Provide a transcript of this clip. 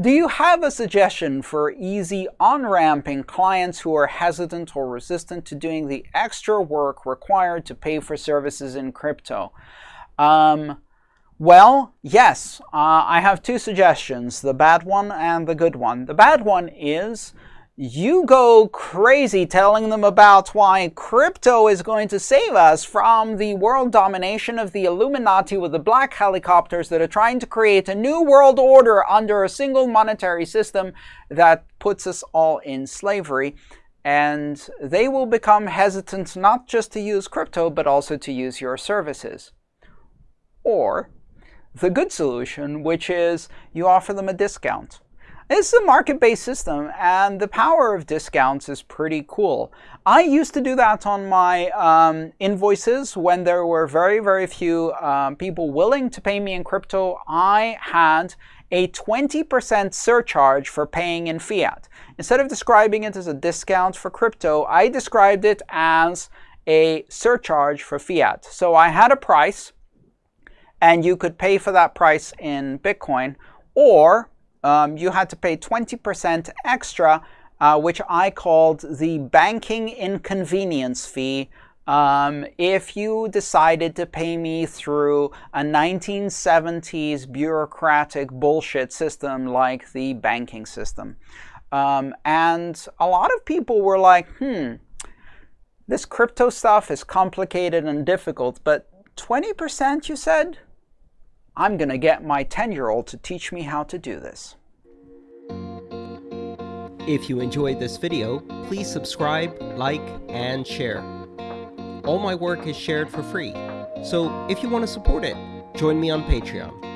Do you have a suggestion for easy on-ramping clients who are hesitant or resistant to doing the extra work required to pay for services in crypto? Um, well, yes, uh, I have two suggestions, the bad one and the good one. The bad one is you go crazy telling them about why crypto is going to save us from the world domination of the Illuminati with the black helicopters that are trying to create a new world order under a single monetary system that puts us all in slavery. And they will become hesitant not just to use crypto, but also to use your services. Or the good solution, which is you offer them a discount. It's a market-based system, and the power of discounts is pretty cool. I used to do that on my um, invoices when there were very, very few um, people willing to pay me in crypto. I had a 20% surcharge for paying in fiat. Instead of describing it as a discount for crypto, I described it as a surcharge for fiat. So I had a price, and you could pay for that price in Bitcoin, or um, you had to pay 20% extra, uh, which I called the banking inconvenience fee, um, if you decided to pay me through a 1970s bureaucratic bullshit system like the banking system. Um, and a lot of people were like, hmm, this crypto stuff is complicated and difficult, but 20% you said? I'm going to get my 10-year-old to teach me how to do this. If you enjoyed this video, please subscribe, like, and share. All my work is shared for free, so if you want to support it, join me on Patreon.